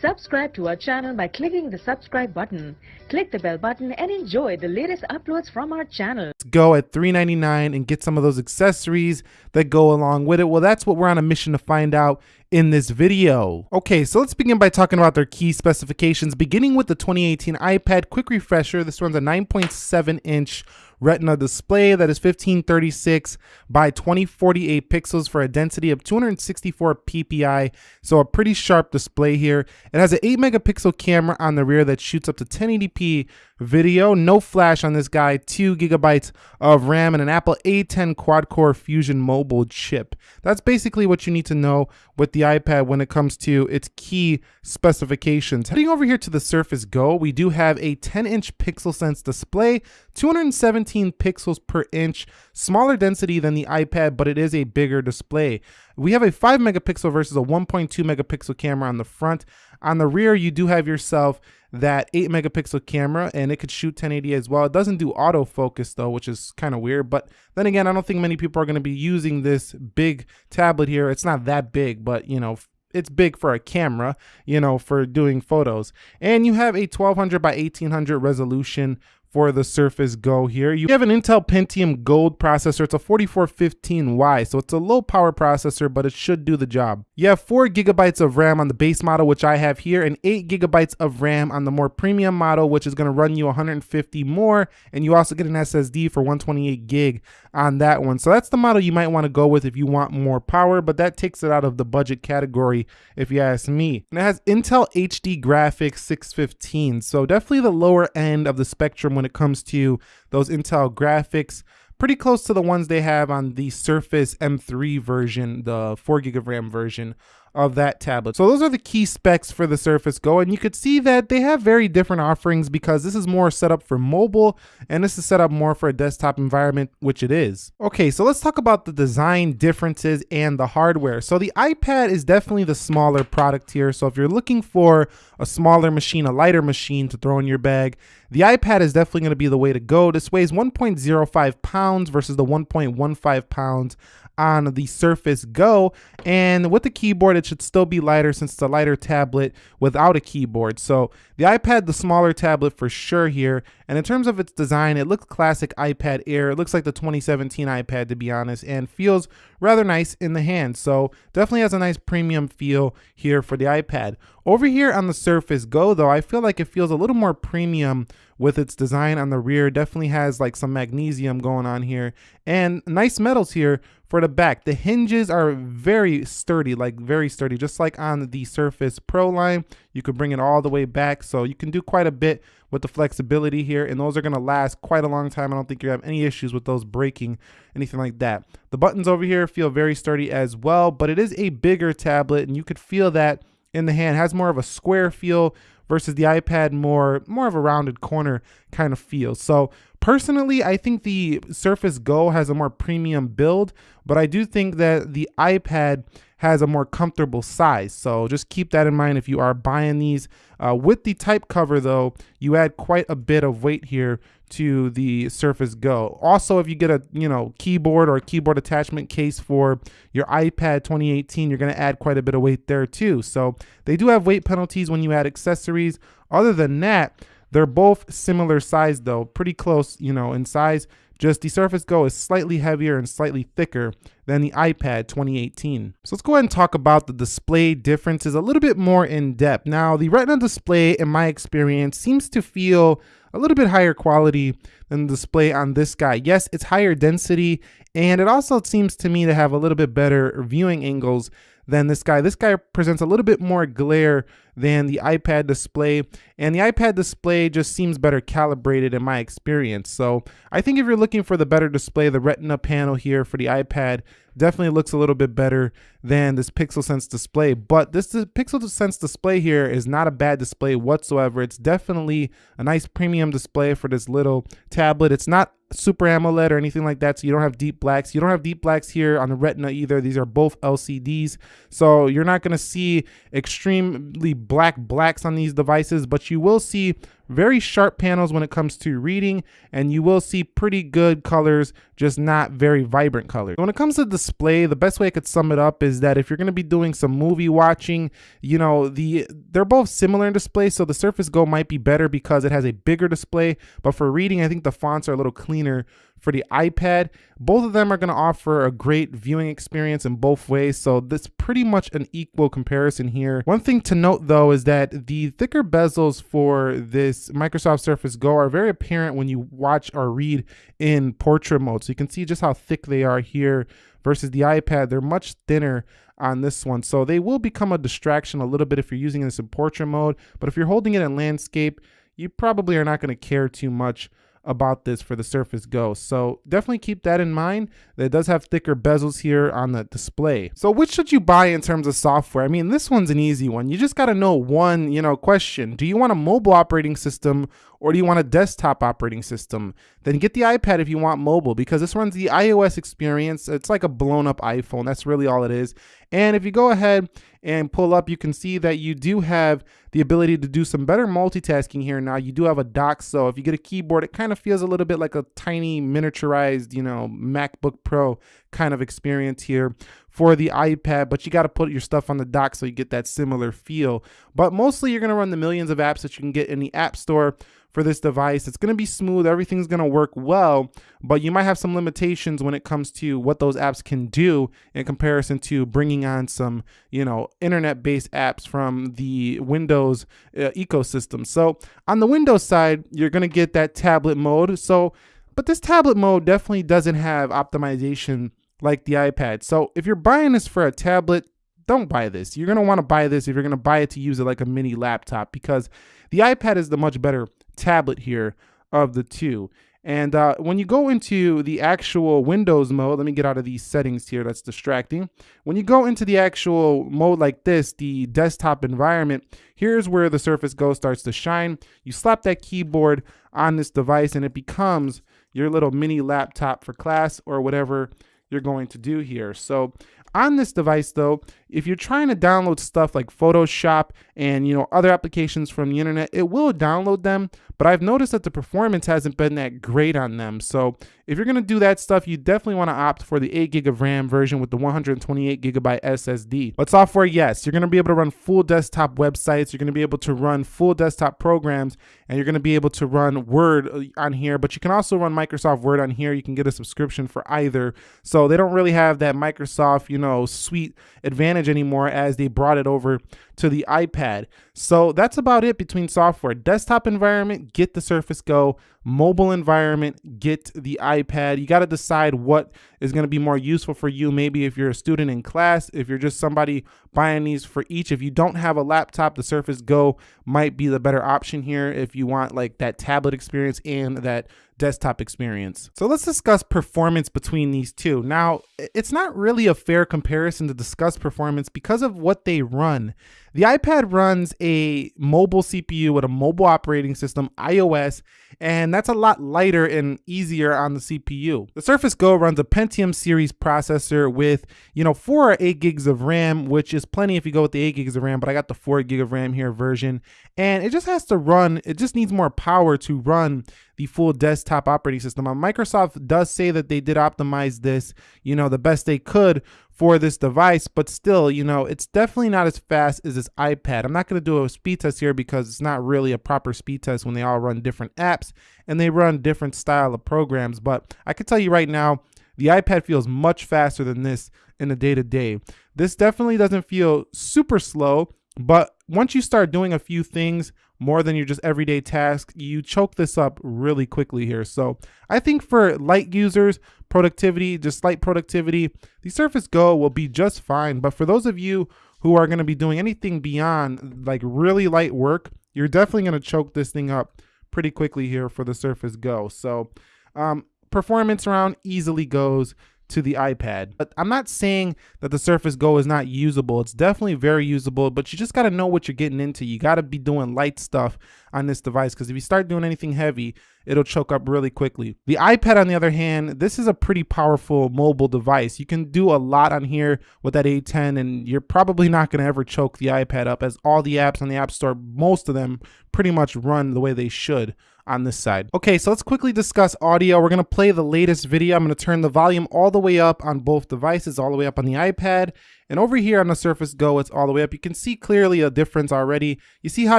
Subscribe to our channel by clicking the subscribe button. Click the bell button and enjoy the latest uploads from our channel. Go at $3.99 and get some of those accessories that go along with it? Well, that's what we're on a mission to find out in this video. Okay, so let's begin by talking about their key specifications, beginning with the 2018 iPad Quick Refresher. This runs a 9.7 inch Retina display that is 1536 by 2048 pixels for a density of 264 ppi, so a pretty sharp display here. It has an 8 megapixel camera on the rear that shoots up to 1080p video, no flash on this guy, 2 gigabytes of RAM, and an Apple A10 quad core Fusion mobile chip. That's basically what you need to know with the iPad when it comes to its key specifications. Heading over here to the Surface Go, we do have a 10 inch Pixel Sense display, 217 pixels per inch, smaller density than the iPad, but it is a bigger display. We have a 5 megapixel versus a 1.2 megapixel camera on the front. On the rear, you do have yourself that 8 megapixel camera and it could shoot 1080 as well. It doesn't do autofocus though, which is kind of weird. But then again, I don't think many people are going to be using this big tablet here. It's not that big, but you know, it's big for a camera, you know, for doing photos. And you have a 1200 by 1800 resolution for the Surface Go here. You have an Intel Pentium Gold processor. It's a 4415Y, so it's a low power processor, but it should do the job. You have 4 gigabytes of RAM on the base model, which I have here, and 8 gigabytes of RAM on the more premium model, which is going to run you 150 more, and you also get an SSD for 128 gig on that one. So that's the model you might want to go with if you want more power, but that takes it out of the budget category if you ask me. And it has Intel HD Graphics 615, so definitely the lower end of the spectrum when it comes to those Intel graphics. Pretty close to the ones they have on the Surface M3 version, the 4 gig of RAM version of that tablet. So those are the key specs for the Surface Go and you could see that they have very different offerings because this is more set up for mobile and this is set up more for a desktop environment, which it is. Okay, so let's talk about the design differences and the hardware. So the iPad is definitely the smaller product here. So if you're looking for a smaller machine, a lighter machine to throw in your bag, the iPad is definitely going to be the way to go. This weighs 1.05 pounds versus the 1.15 pounds on the Surface Go. And with the keyboard, it should still be lighter since it's a lighter tablet without a keyboard. So the iPad, the smaller tablet for sure here. And in terms of its design, it looks classic iPad Air. It looks like the 2017 iPad, to be honest, and feels rather nice in the hand. So definitely has a nice premium feel here for the iPad. Over here on the Surface Go, though, I feel like it feels a little more premium with its design on the rear. Definitely has like some magnesium going on here and nice metals here for the back. The hinges are very sturdy, like very sturdy, just like on the Surface Pro line. You could bring it all the way back, so you can do quite a bit with the flexibility here, and those are gonna last quite a long time. I don't think you have any issues with those breaking, anything like that. The buttons over here feel very sturdy as well, but it is a bigger tablet, and you could feel that in the hand. It has more of a square feel versus the iPad more more of a rounded corner kind of feel. So personally, I think the Surface Go has a more premium build, but I do think that the iPad has a more comfortable size. So just keep that in mind if you are buying these. Uh, with the type cover though, you add quite a bit of weight here to the Surface Go. Also, if you get a you know keyboard or a keyboard attachment case for your iPad 2018, you're going to add quite a bit of weight there too. So they do have weight penalties when you add accessories. Other than that, they're both similar size though, pretty close, you know, in size. Just the Surface Go is slightly heavier and slightly thicker than the iPad 2018. So let's go ahead and talk about the display differences a little bit more in depth. Now, the Retina display, in my experience, seems to feel a little bit higher quality than the display on this guy. Yes, it's higher density, and it also seems to me to have a little bit better viewing angles than this guy. This guy presents a little bit more glare than the iPad display, and the iPad display just seems better calibrated in my experience. So I think if you're looking for the better display, the Retina panel here for the iPad definitely looks a little bit better than this Pixel Sense display. But this Pixel Sense display here is not a bad display whatsoever. It's definitely a nice premium display for this little tablet. It's not super AMOLED or anything like that, so you don't have deep blacks. You don't have deep blacks here on the Retina either. These are both LCDs, so you're not going to see extremely black blacks on these devices, but you will see very sharp panels when it comes to reading, and you will see pretty good colors, just not very vibrant colors. When it comes to display, the best way I could sum it up is that if you're gonna be doing some movie watching, you know, the they're both similar in display, so the Surface Go might be better because it has a bigger display, but for reading, I think the fonts are a little cleaner for the iPad. Both of them are going to offer a great viewing experience in both ways, so this pretty much an equal comparison here. One thing to note though is that the thicker bezels for this Microsoft Surface Go are very apparent when you watch or read in portrait mode. So you can see just how thick they are here versus the iPad. They're much thinner on this one. So they will become a distraction a little bit if you're using this in portrait mode, but if you're holding it in landscape, you probably are not going to care too much about this for the Surface Go. So definitely keep that in mind. It does have thicker bezels here on the display. So which should you buy in terms of software? I mean, this one's an easy one. You just got to know one, you know, question. Do you want a mobile operating system or do you want a desktop operating system? Then get the iPad if you want mobile because this runs the iOS experience. It's like a blown up iPhone. That's really all it is. And if you go ahead and pull up, you can see that you do have the ability to do some better multitasking here now. You do have a dock, so if you get a keyboard, it kind of feels a little bit like a tiny miniaturized, you know, MacBook Pro kind of experience here for the iPad, but you got to put your stuff on the dock so you get that similar feel. But mostly you're going to run the millions of apps that you can get in the App Store for this device. It's going to be smooth. Everything's going to work well, but you might have some limitations when it comes to what those apps can do in comparison to bringing on some, you know, internet-based apps from the Windows uh, ecosystem. So on the Windows side, you're going to get that tablet mode. So, but this tablet mode definitely doesn't have optimization like the iPad. So if you're buying this for a tablet, don't buy this. You're going to want to buy this if you're going to buy it to use it like a mini laptop because the iPad is the much better tablet here of the two. And uh, when you go into the actual Windows mode, let me get out of these settings here, that's distracting. When you go into the actual mode like this, the desktop environment, here's where the Surface Go starts to shine. You slap that keyboard on this device and it becomes your little mini laptop for class or whatever you're going to do here. So on this device though, if you're trying to download stuff like Photoshop and you know other applications from the internet, it will download them, but I've noticed that the performance hasn't been that great on them. So if you're gonna do that stuff, you definitely wanna opt for the 8 gig of RAM version with the 128 gigabyte SSD. But software, yes, you're gonna be able to run full desktop websites, you're gonna be able to run full desktop programs, and you're gonna be able to run Word uh, on here, but you can also run Microsoft Word on here. You can get a subscription for either. So they don't really have that Microsoft, you know, suite advantage anymore as they brought it over to the iPad. So that's about it between software. Desktop environment, get the Surface Go. Mobile environment, get the iPad. You got to decide what is going to be more useful for you. Maybe if you're a student in class, if you're just somebody buying these for each. If you don't have a laptop, the Surface Go might be the better option here if you want like that tablet experience and that desktop experience. So let's discuss performance between these two. Now, it's not really a fair comparison to discuss performance because of what they run. The iPad runs a mobile CPU with a mobile operating system, iOS, and that's a lot lighter and easier on the CPU. The Surface Go runs a Pentium series processor with, you know, four or eight gigs of RAM, which is plenty if you go with the eight gigs of RAM, but I got the four gig of RAM here version. And it just has to run, it just needs more power to run the full desktop operating system. Microsoft does say that they did optimize this, you know, the best they could for this device, but still, you know, it's definitely not as fast as this iPad. I'm not going to do a speed test here because it's not really a proper speed test when they all run different apps and they run different style of programs. But I can tell you right now, the iPad feels much faster than this in the day to day. This definitely doesn't feel super slow, but once you start doing a few things more than your just everyday task, you choke this up really quickly here. So I think for light users, productivity, just light productivity, the Surface Go will be just fine. But for those of you who are going to be doing anything beyond like really light work, you're definitely going to choke this thing up pretty quickly here for the Surface Go. So um, performance round easily goes to the iPad. But I'm not saying that the Surface Go is not usable. It's definitely very usable, but you just got to know what you're getting into. You got to be doing light stuff on this device because if you start doing anything heavy, it'll choke up really quickly. The iPad, on the other hand, this is a pretty powerful mobile device. You can do a lot on here with that A10 and you're probably not going to ever choke the iPad up as all the apps on the App Store, most of them pretty much run the way they should on this side. Okay, so let's quickly discuss audio. We're gonna play the latest video. I'm gonna turn the volume all the way up on both devices, all the way up on the iPad. And over here on the Surface Go, it's all the way up. You can see clearly a difference already. You see how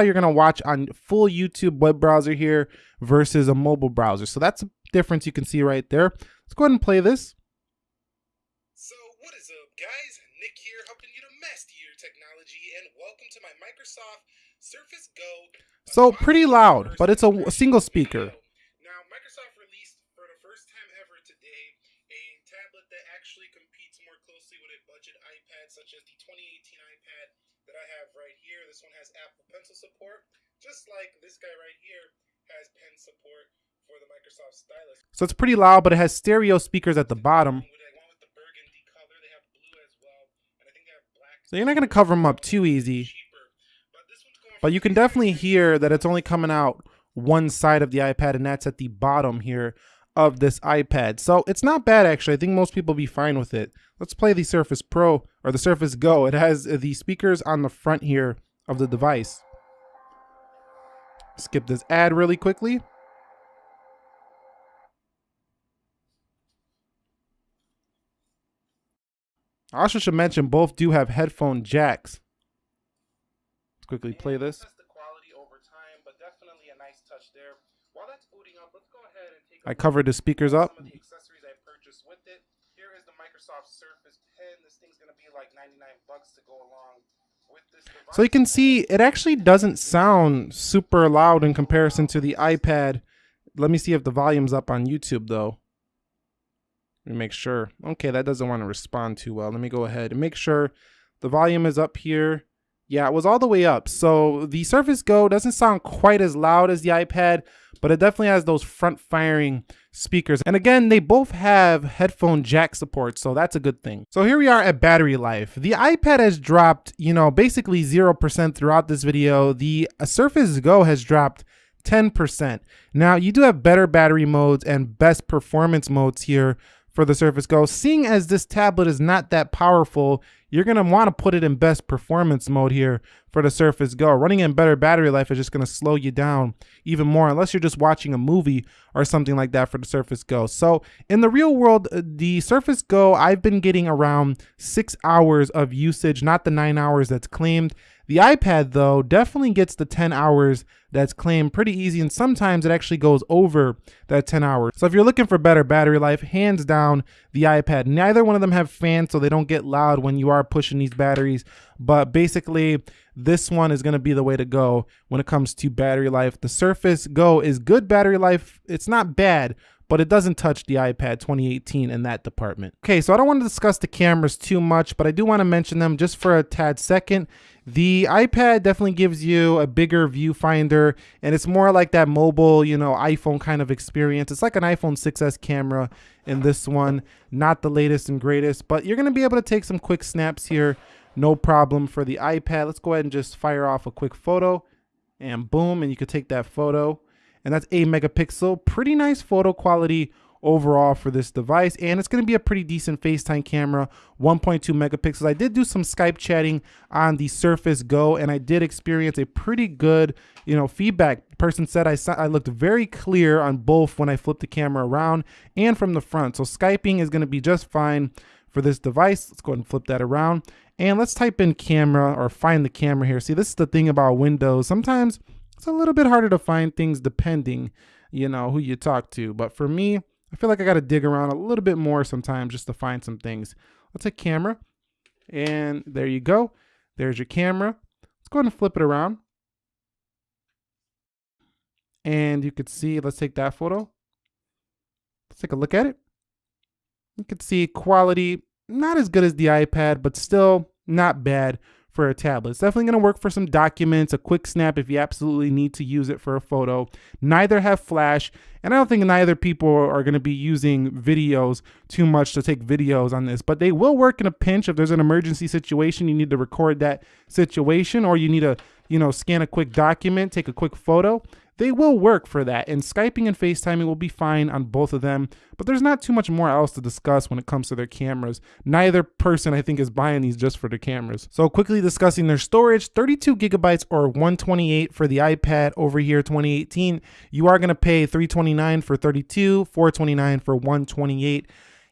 you're gonna watch on full YouTube web browser here versus a mobile browser. So that's a difference you can see right there. Let's go ahead and play this. So what is up guys? Nick here helping you to master your technology and welcome to my Microsoft Surface Go so pretty loud, but it's a, a single speaker. Now, Microsoft released for the first time ever today a tablet that actually competes more closely with a budget iPad, such as the 2018 iPad that I have right here. This one has Apple Pencil support, just like this guy right here has pen support for the Microsoft Stylus. So it's pretty loud, but it has stereo speakers at the bottom. So you're not going to cover them up too easy. But you can definitely hear that it's only coming out one side of the iPad and that's at the bottom here of this iPad. So it's not bad actually. I think most people be fine with it. Let's play the Surface Pro or the Surface Go. It has the speakers on the front here of the device. Skip this ad really quickly. I also should mention both do have headphone jacks Let's quickly play this. I covered the speakers up. accessories i purchased with it here is the microsoft surface pen this thing's going to be like 99 bucks to go along with this So you can see it actually doesn't sound super loud in comparison to the iPad. Let me see if the volume's up on YouTube though. Me make sure. Okay, that doesn't want to respond too well. Let me go ahead and make sure the volume is up here. Yeah, it was all the way up. So the Surface Go doesn't sound quite as loud as the iPad, but it definitely has those front firing speakers. And again, they both have headphone jack support, so that's a good thing. So here we are at battery life. The iPad has dropped, you know, basically 0% throughout this video. The Surface Go has dropped 10%. Now, you do have better battery modes and best performance modes here for the Surface Go. Seeing as this tablet is not that powerful, you're going to want to put it in best performance mode here for the Surface Go. Running in better battery life is just going to slow you down even more unless you're just watching a movie or something like that for the Surface Go. So in the real world, uh, the Surface Go, I've been getting around six hours of usage, not the nine hours that's claimed. The iPad though definitely gets the 10 hours that's claimed pretty easy and sometimes it actually goes over that 10 hours. So if you're looking for better battery life, hands down the iPad. Neither one of them have fans so they don't get loud when you are pushing these batteries, but basically this one is going to be the way to go when it comes to battery life. The Surface Go is good battery life. It's not bad, but it doesn't touch the iPad 2018 in that department. Okay, so I don't want to discuss the cameras too much, but I do want to mention them just for a tad second. The iPad definitely gives you a bigger viewfinder and it's more like that mobile, you know, iPhone kind of experience. It's like an iPhone 6s camera in this one, not the latest and greatest, but you're going to be able to take some quick snaps here. No problem for the iPad. Let's go ahead and just fire off a quick photo and boom, and you could take that photo and that's 8 megapixel. Pretty nice photo quality overall for this device and it's going to be a pretty decent FaceTime camera 1.2 megapixels. I did do some Skype chatting on the Surface Go and I did experience a pretty good you know feedback. Person said I, I looked very clear on both when I flipped the camera around and from the front. So Skyping is going to be just fine for this device. Let's go ahead and flip that around. And let's type in camera or find the camera here. See this is the thing about Windows. Sometimes it's a little bit harder to find things depending, you know, who you talk to. But for me, I feel like I got to dig around a little bit more sometimes just to find some things. Let's take camera. And there you go. There's your camera. Let's go ahead and flip it around. And you could see, let's take that photo. Let's take a look at it. You can see quality, not as good as the iPad, but still not bad for a tablet. It's definitely going to work for some documents, a quick snap if you absolutely need to use it for a photo. Neither have flash, and I don't think neither people are going to be using videos too much to take videos on this, but they will work in a pinch if there's an emergency situation, you need to record that situation or you need to, you know, scan a quick document, take a quick photo they will work for that. And Skyping and FaceTiming will be fine on both of them, but there's not too much more else to discuss when it comes to their cameras. Neither person, I think, is buying these just for the cameras. So quickly discussing their storage, 32 gigabytes or 128 for the iPad over here 2018. You are going to pay 329 for 32, 429 for 128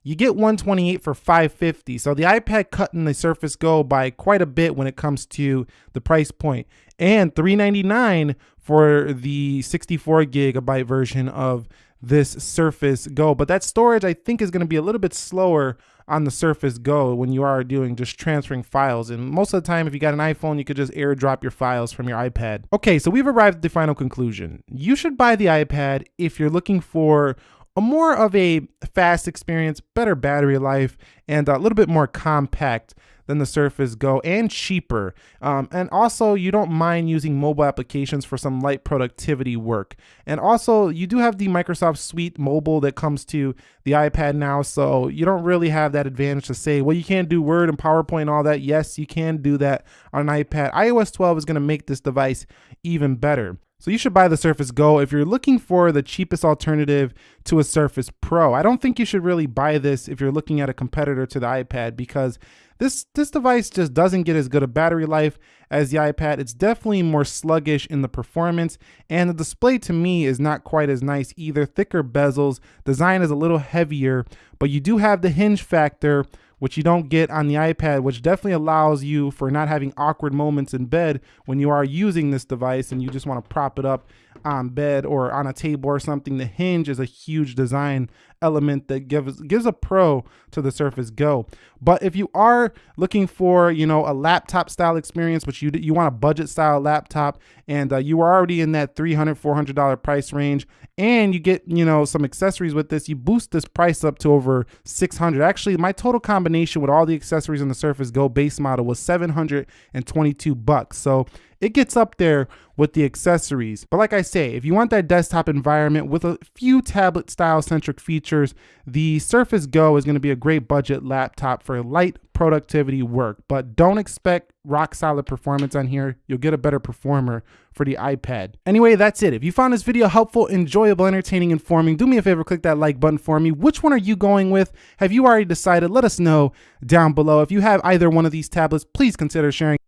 you get 128 for 550 so the ipad cutting the surface go by quite a bit when it comes to the price point and 399 for the 64 gigabyte version of this surface go. But that storage i think is going to be a little bit slower on the surface go when you are doing just transferring files. And most of the time if you got an iphone you could just airdrop your files from your ipad. Okay so we've arrived at the final conclusion. You should buy the ipad if you're looking for a more of a fast experience, better battery life, and a little bit more compact than the Surface Go and cheaper. Um, and also, you don't mind using mobile applications for some light productivity work. And also, you do have the Microsoft Suite mobile that comes to the iPad now, so you don't really have that advantage to say, well, you can't do Word and PowerPoint and all that. Yes, you can do that on an iPad. iOS 12 is going to make this device even better. So you should buy the Surface Go if you're looking for the cheapest alternative to a Surface Pro. I don't think you should really buy this if you're looking at a competitor to the iPad because this this device just doesn't get as good a battery life as the iPad. It's definitely more sluggish in the performance and the display to me is not quite as nice either. Thicker bezels, design is a little heavier, but you do have the hinge factor which you don't get on the iPad, which definitely allows you for not having awkward moments in bed when you are using this device and you just want to prop it up on bed or on a table or something. The hinge is a huge design element that gives gives a pro to the Surface Go. But if you are looking for, you know, a laptop style experience, which you you want a budget style laptop and uh, you are already in that $300, $400 price range and you get, you know, some accessories with this, you boost this price up to over 600. Actually, my total combination with all the accessories on the Surface Go base model was 722 bucks. So it gets up there with the accessories. But like I say, if you want that desktop environment with a few tablet style centric features, the Surface Go is going to be a great budget laptop for light productivity work. But don't expect rock solid performance on here. You'll get a better performer for the iPad. Anyway, that's it. If you found this video helpful, enjoyable, entertaining, informing, do me a favor, click that like button for me. Which one are you going with? Have you already decided? Let us know down below. If you have either one of these tablets, please consider sharing